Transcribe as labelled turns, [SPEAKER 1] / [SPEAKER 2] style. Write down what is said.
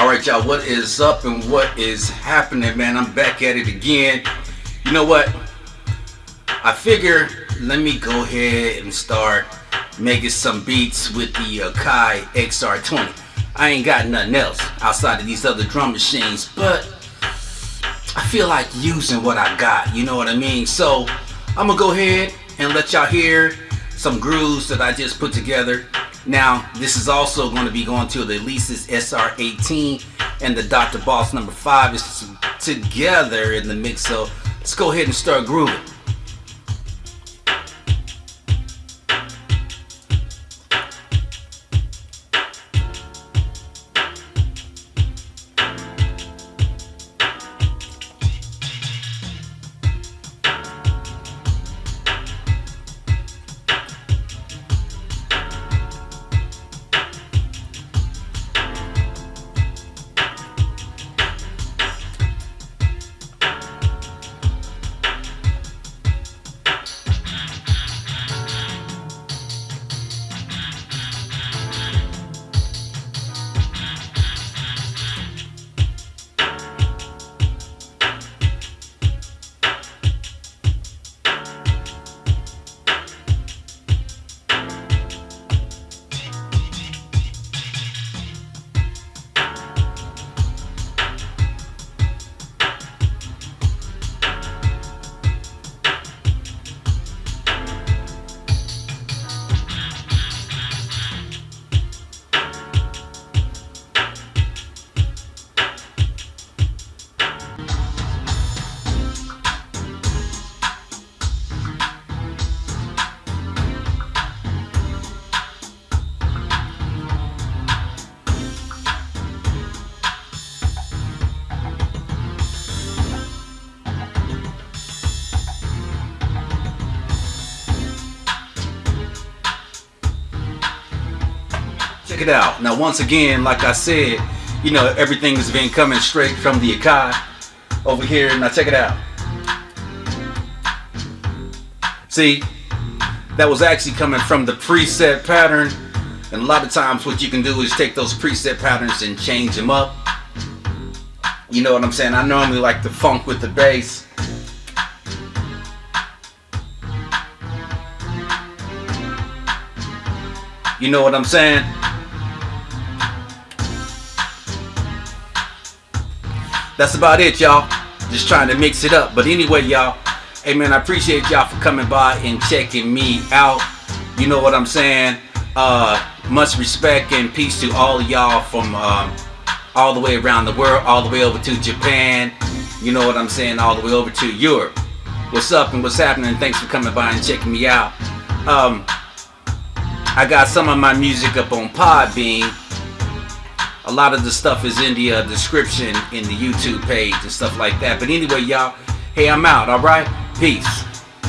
[SPEAKER 1] All right, y'all, what is up and what is happening, man? I'm back at it again. You know what? I figure let me go ahead and start making some beats with the uh, Akai XR20. I ain't got nothing else outside of these other drum machines, but I feel like using what I got, you know what I mean? So I'm gonna go ahead and let y'all hear some grooves that I just put together now, this is also going to be going to the Alesis SR18 and the Dr. Boss number 5 is together in the mix. So let's go ahead and start grooving. Check it out. Now, once again, like I said, you know, everything has been coming straight from the Akai over here. Now, check it out. See, that was actually coming from the preset pattern. And a lot of times what you can do is take those preset patterns and change them up. You know what I'm saying? I normally like the funk with the bass. You know what I'm saying? That's about it, y'all. Just trying to mix it up. But anyway, y'all, hey man, I appreciate y'all for coming by and checking me out. You know what I'm saying? Uh, much respect and peace to all y'all from um, all the way around the world, all the way over to Japan. You know what I'm saying? All the way over to Europe. What's up and what's happening? Thanks for coming by and checking me out. Um, I got some of my music up on Podbean a lot of the stuff is in the uh, description in the YouTube page and stuff like that. But anyway, y'all, hey, I'm out, all right? Peace.